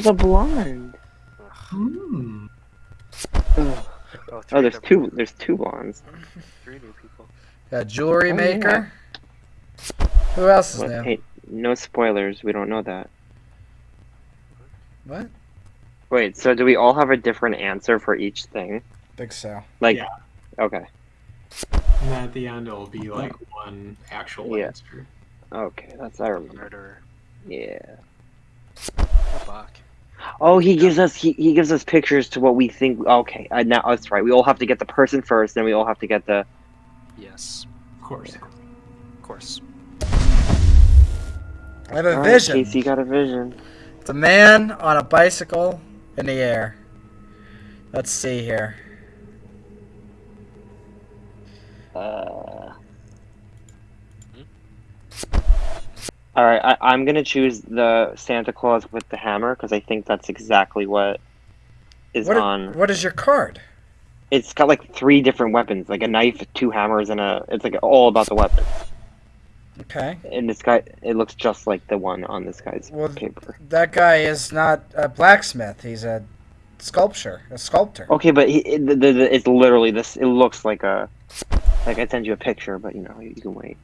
there's a blonde. Hmm. Ugh. Oh, three Oh, there's of them. two. There's two blondes. Three new people. Got jewelry Oh, maker. Who else is What? new? Hey, no spoilers. We don't know that. What? Wait. So do we all have a different answer for each thing? Think so. Like, Yeah. okay, And then at the end, it'll be like one actual Yeah. answer. okay. That's I remember. Murderer. Yeah. A buck. Oh, he gives us he, he gives us pictures to what we think. Okay, uh, now that's right. We all have to get the person first, then we all have to get the. Yes. Of course. Of course. I have a All right, vision. Casey got a vision. It's a man on a bicycle in the air. Let's see here. Uh. All right, I, I'm gonna choose the Santa Claus with the hammer because I think that's exactly what is What, on. what is your card? It's got like three different weapons, like a knife, two hammers, and a. It's like all about the weapons. Okay. And this guy, it looks just like the one on this guy's Well, paper. That guy is not a blacksmith. He's a sculptor, a sculptor. Okay, but he, it, the, the- it's literally this. It looks like a. Like I send you a picture, but you know you can wait.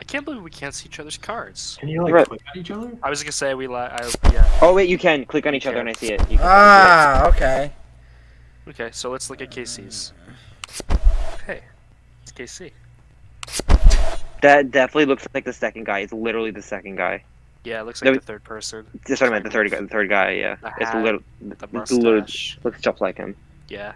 I can't believe we can't see each other's cards. Can you like Right. click on each other? I was gonna say we like. Yeah. Oh wait, you can click on each other and I see it. You can Ah, okay. Okay, so let's look at KC's. Hey, it's KC. That definitely looks like the second guy. It's literally the second guy. Yeah, it looks No, like the third person. Just talking about the third guy. The third guy, yeah. The It's hat, literally, The it's literally mustache. looks just like him. Yeah.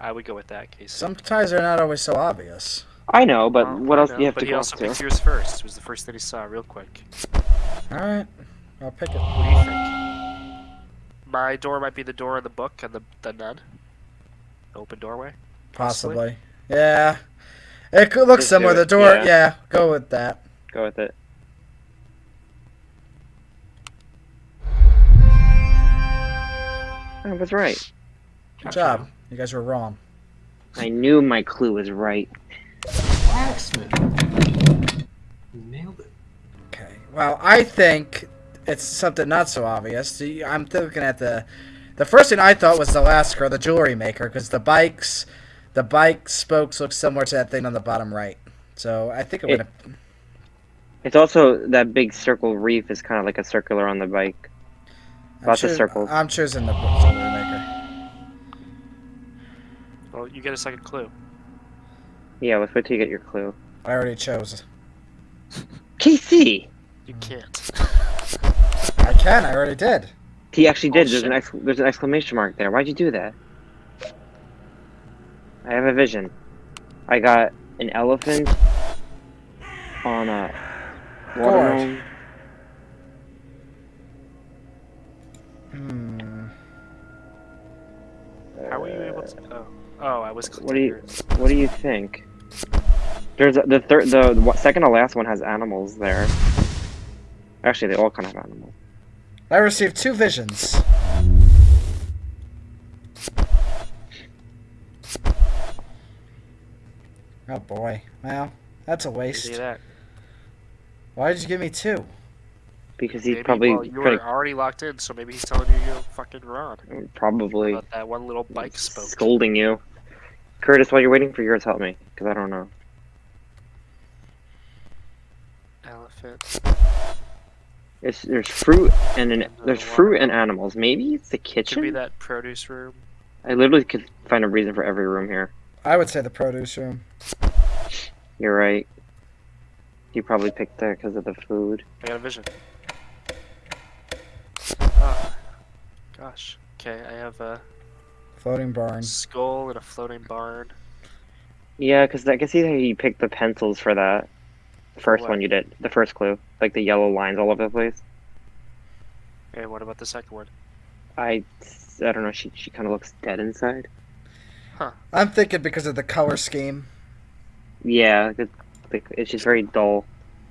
I would go with that KC. Sometimes they're not always so obvious. I know, but Well, what I else know, do you have but to he go also to? picked yours first. It was the first thing he saw, real quick. All right, I'll pick it. What do you think? My door might be the door in the book and the the nun. Open doorway. Possibly. Yeah. It could look Just do similar. The door. yeah. Yeah. Go with that. Go with it. I was right. Good job. You guys were wrong. I knew my clue was right. Blacksmith. Nailed it. Okay. Well, I think it's something not so obvious. I'm looking at the. The first thing I thought was the last girl, the jewelry maker, because the bikes, the bike spokes look similar to that thing on the bottom right. So I think I'm It- gonna. It's also that big circle reef is kind of like a circular on the bike. I'm lots of choo- circles. I'm choosing the jewelry maker. Well, you get a second clue. Yeah, let's wait till you get your clue. I already chose. KC. You can't. I can. I already did. He actually did. There's an ex- there's an exclamation mark there. Why'd you do that? I have a vision. I got an elephant on a watermelon. Hmm. How were you able to? Oh, oh, I was. What do you- yours. What do you think? There's a, the third, the, the second to last one has animals there. Actually, they all kind of have animals. I received two visions. Oh boy. Well, that's a waste. Why did you give me two? Because he's Maybe, probably well, you were already locked in, so maybe he's telling you you're fucking wrong probably about that one little bike spoke. scolding you. Curtis, while you're waiting for yours, help me, because I don't know. Elephant. It's, there's fruit and an, there's fruit and animals. Maybe it's the kitchen. Could be that produce room. I literally could find a reason for every room here. I would say the produce room. You're right. You probably picked that because of the food. I got a vision. Oh, gosh. Okay, I have a Floating barn. skull and a floating barn. Yeah, because I can see how you picked the pencils for that. The first what? one you did. The first clue. Like the yellow lines all over the place. And what about the second one? I, I don't know. She she kind of looks dead inside. Huh. I'm thinking because of the color scheme. Yeah, it, like, it's just very dull.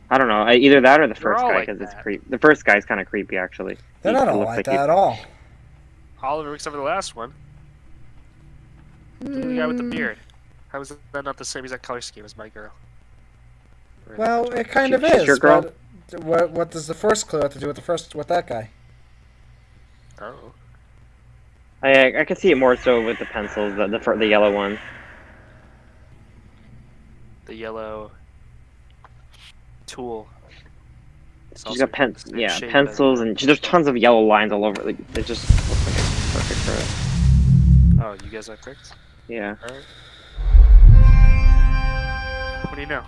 I don't know. Either that or the They're first all guy like because it's creepy. The first guy's kind of creepy actually. They're He not all like like that he- at all. Oliver, except for the last one. The guy with the beard. How is that not the same exact color scheme as my girl? Or- Well, it kind of She's is. your girl? What what does the first clue have to do with the first with that guy? Oh. I I could see it more so with the pencils, the the, the yellow one. The yellow tool. It's She's also got pen, the same yeah, pencils, and she, there's tons of yellow lines all over. Like it just looks like it's perfect for it. Oh, you guys are picked? Yeah. Alright. What do you know?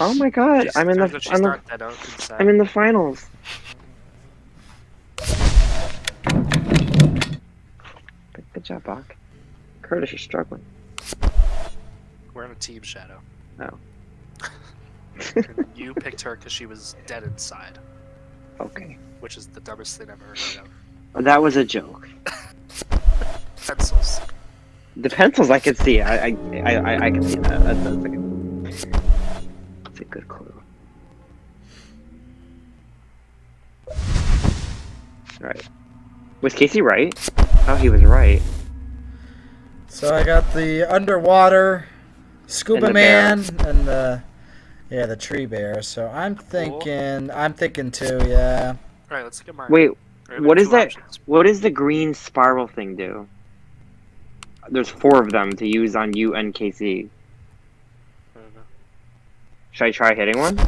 Oh my god, She's- I'm in the I'm, the. I'm in the finals. Good, job, Bach. Curtis, you're struggling. We're on a team shadow. Oh. And you picked her because she was dead inside, Okay. which is the dumbest thing I've ever heard of. That was a joke. Pencils. The pencils I can see. I I I, I, I can see that. That's, that's, a good, that's a good clue. Alright. Was Casey right? Oh, he was right. So I got the underwater scuba And the bear. man and the yeah the tree bear. So I'm thinking I'm thinking too. Yeah. Alright, let's look at mine. Wait, Alright, we what have is two that? options. what does the green spiral thing do? There's four of them to use on you and Casey. I don't know. Should I try hitting one?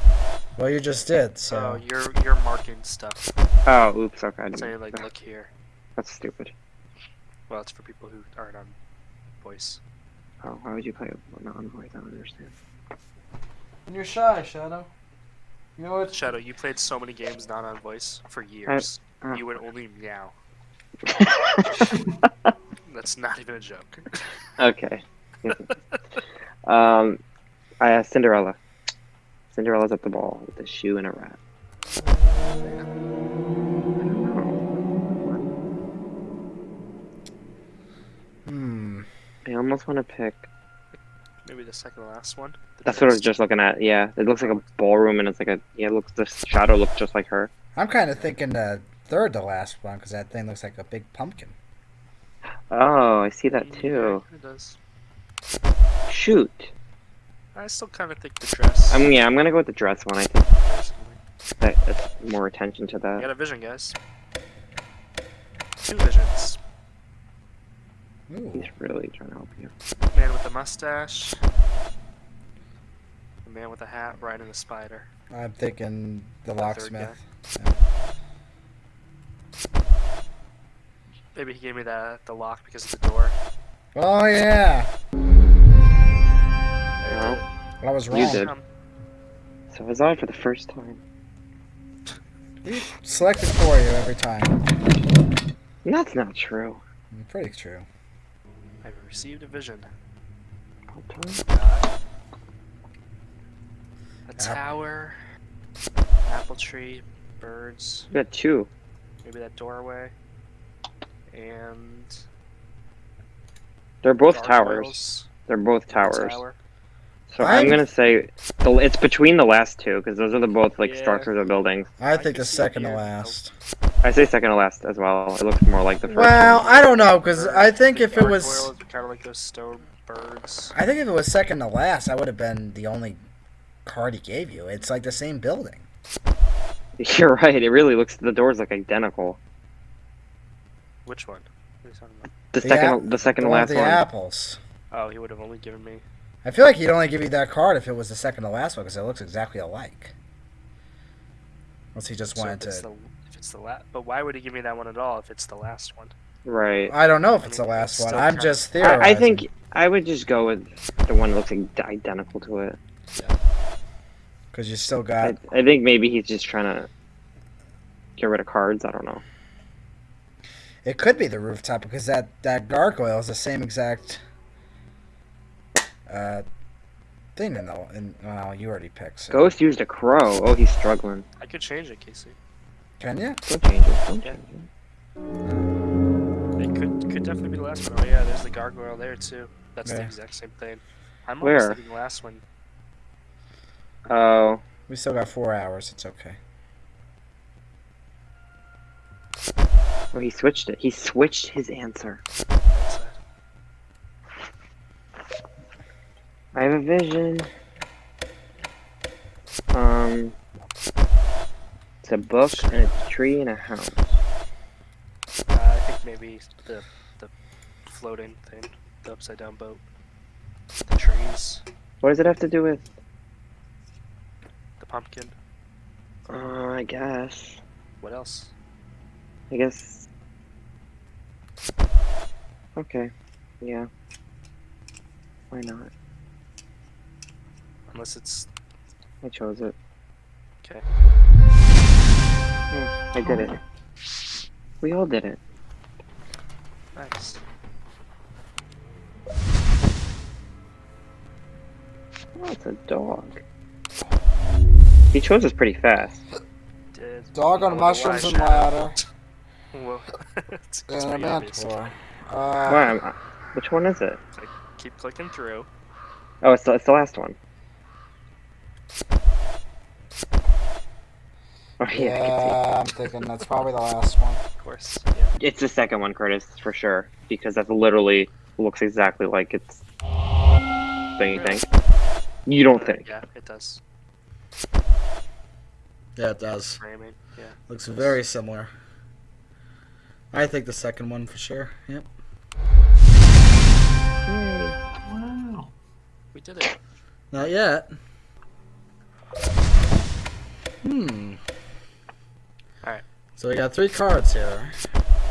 Well, you just did. Oh, So you're you're marking stuff. Oh, oops. Okay, I didn't- Saying like, look here. that's stupid. Well, it's for people who aren't on voice. Oh, why would you play a non-voice? I don't understand. and you're shy, Shadow. You know what? Shadow, you played so many games not on voice for years. uh. You would only meow. That's not even a joke. okay. um, I uh, Cinderella. Cinderella's at the ball with a shoe and a rat. Hmm. I almost want to pick. Maybe the second to last one. The That's what I was just looking at. Yeah, it looks like a ballroom, and it's like a yeah. It looks the shadow looks just like her. I'm kind of thinking the third to last one because that thing looks like a big pumpkin. Oh, I see that Yeah, too. It does. Shoot. I still kind of think the dress. I'm yeah. I'm gonna go with the dress one. I think that, that's more attention to You that. got a vision, guys. Two visions. Ooh. He's really trying to help you. Man with the mustache. The man with the hat riding the spider. I'm thinking the The third locksmith. Maybe he gave me the the lock because of the door. Oh yeah. There No. I was wrong. You wrong. did. Um, So I was on for the first time. We selected for you every time. That's not true. Pretty true. I've received a vision. Hold a tower, apple tree, birds, You got two. maybe that doorway, and They're both towers. gargoyles, They're both towers. tower. So I'm, I'm- gonna say the, it's between the last two because those are the both like Yeah. structures of buildings. I I think can the second to last. I say second to last as well. It looks more like the first. Well, one. I don't know because I think the if it was, kind of like those stone birds. I think if it was second to last, I would have been the only card he gave you. It's like the same building. You're right. It really looks. The doors look identical. Which one? What are you talking about? The The second, ap- the second The to one last with the one. apples. Oh, he would have only given me. I feel like he'd only give you that card if it was the second to last one because it looks exactly alike. Unless he just So wanted to. the if it's the last, but why would he give me that one at all if it's the last one? Right. I don't know if I it's mean, the it's last one. I'm just theorizing. I, I think I would just go with the one that looks like identical to it. because you still I, got. I think maybe he's just trying to get rid of cards. I don't know. It could be the rooftop because that that gargoyle is the same exact uh, thing in the. In, well, you already picked. So. Ghost used a crow. Oh, he's struggling. I could change it, Casey. Can you? Don't change it. Don't Yeah. change it. It could could definitely be the last one. Oh yeah, there's the gargoyle there too. That's the exact same thing. I'm Where? almost thinking the last one. Oh, We still got four hours. It's okay. Oh, he switched it. He switched his answer. I have a vision. Um, it's a book and a tree and a house. I think maybe the the floating thing, the upside down boat, the trees, What does it have to do with? the pumpkin. Uh, I guess. What else? I guess. Okay. Yeah. Why not? Unless it's I chose it. okay. Hmm, I did it. We all did it. Nice. Oh, it's a dog. He chose us pretty fast. Dog on mushrooms and Shadow- ladder. Well, it's, it's And a pretty obvious. Uh, Wow, I'm- which one is it? Keep clicking through. Oh, it's the, it's the last one. Oh yeah, yeah I'm thinking that's probably the last one. Of course. Yeah. It's the second one, Curtis, for sure, because that literally looks exactly like it's. Don't you think? You don't Uh, think? Yeah, it does. Yeah, it does. Framing. Yeah. Looks very similar. I think the second one for sure. Yep. Wow. We did it. Not yet. Hmm. Alright. So we got three cards here.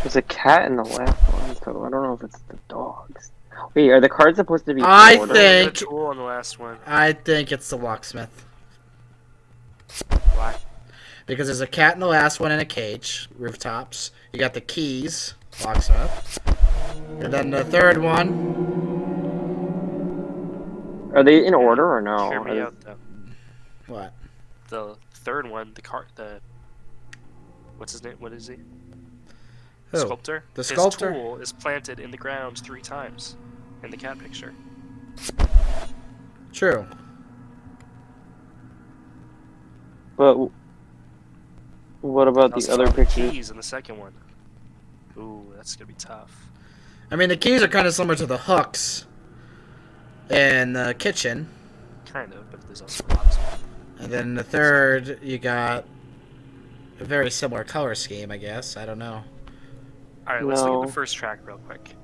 There's a cat in the last one, so I don't know if it's the dogs. Wait, are the cards supposed to be? I think- The tool on the last one. I think it's the locksmith. Why? Because there's a cat in the last one in a cage, rooftops. You got the keys, locks up. And then the third one, Are they in order or no? Hear me Are- out though. what? The third one, the car, the what's his name? What is he? Who? Sculptor. The His sculptor? tool is planted in the ground three times in the cat picture. True. But w- what about Also, the other pictures? keys in the second one. Ooh, that's gonna be tough. I mean, the keys are kind of similar to the hooks in the kitchen. Kind of, but there's also lots. And then the third, you got a very similar color scheme, I guess. I don't know. All right, let's look at the first track real quick.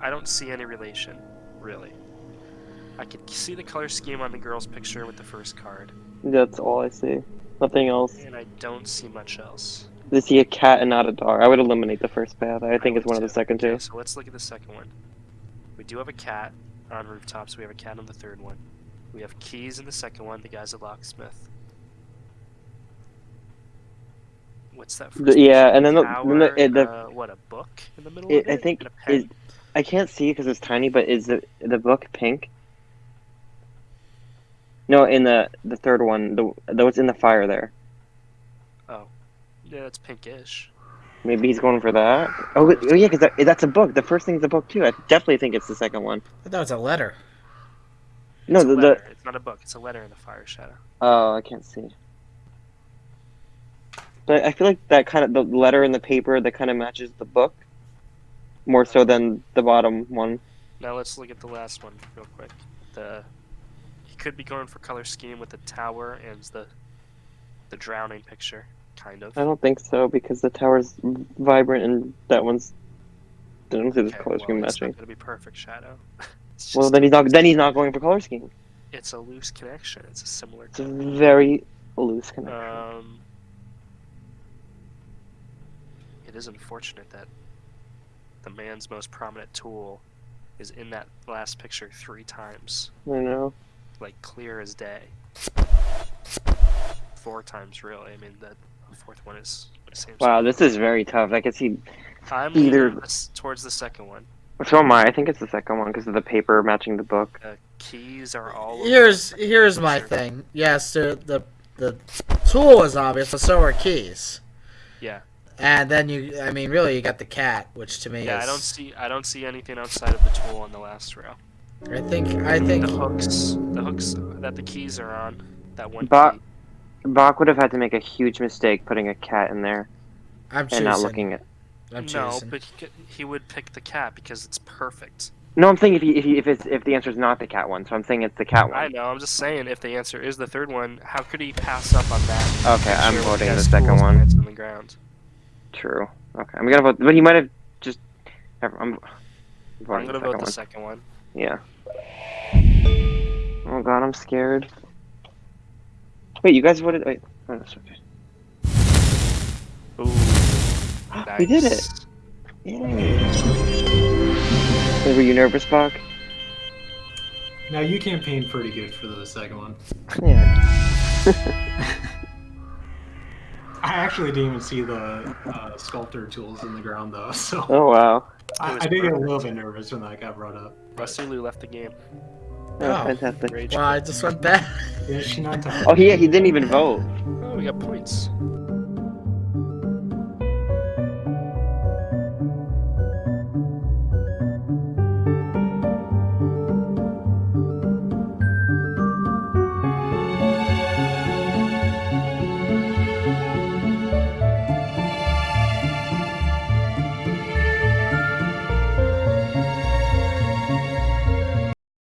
I don't see any relation, really. I can see the color scheme on the girl's picture with the first card, That's all I see. Nothing else. and I don't see much else. They see a cat and not a dog. I would eliminate the first path. I think it's one of the too. second Okay, two. so let's look at the second one. We do have a cat on rooftops. We have a cat on the third one. We have keys in the second one. The guy's a locksmith. What's that? First The- yeah, and then the- Tower, the- it- the- uh, what a book in the middle It, of it. I think and a pen. is I can't see because it's tiny, but is the the book pink? No, in the the third one, the the what's in the fire there. Oh, yeah, it's pinkish. Maybe he's going for that. Oh, oh yeah, because that, that's a book. The first thing's a book too. I definitely think it's the second one. I thought it was a letter. No, It's a the, the. It's not a book. It's a letter in the fire shadow. oh, I can't see. But I feel like that kind of the letter in the paper that kind of matches the book more so than the bottom one. Now let's look at the last one real quick. The he could be going for color scheme with the tower and the the drowning picture, kind of. I don't think so because the tower's vibrant and that one's. I don't this Okay, color well, scheme it's matching. not gonna be perfect shadow. Well, then he's not. Then he's not going for color scheme. It's a loose connection. It's a similar. It's a very loose connection. Um, it is unfortunate that the man's most prominent tool is in that last picture three times, I know. Like clear as day. Four times, really. I mean, the the fourth one is the same. Wow, this is very tough. I can see. I'm either- leaning this towards the second one. So am I. I think it's the second one because of the paper matching the book. The keys are all. Here's the here's my picture. thing. Yes, the the the tool is obvious, but so are keys. Yeah. And then you, I mean, really, you got the cat, which to me Yeah, is. I don't see. I don't see anything outside of the tool on the last row. I think I think The hooks, the hooks that the keys are on. That one. But- key. Bach would have had to make a huge mistake putting a cat in there I'm and choosing. not looking at. I'm no, choosing. but he, could, he would pick the cat because it's perfect. No, I'm saying if he, if he, if it's if the answer is not the cat one, so I'm saying it's the cat one. I know. I'm just saying, if the answer is the third one, how could he pass up on that? Okay, I'm picture with voting the second one. planted on the ground. True. Okay, I'm gonna vote, but he might have I'm, I'm I'm gonna the vote the second second one. One. Yeah. Oh god, I'm scared. Wait, you guys voted. Wait. Oh, no, sorry. Ooh, nice. We did it. Yay. Wait, were you nervous, Buck? Now you campaigned pretty good for the second one. Yeah. I actually didn't even see the uh, sculptor tools in the ground though, so Oh wow. I, I did get a little bit nervous when that got brought up. But- Rasulu left the game. Oh, Oh. fantastic. Rage. Wow, I just went back. Is she not to Oh, he he didn't even vote. Oh, we got points.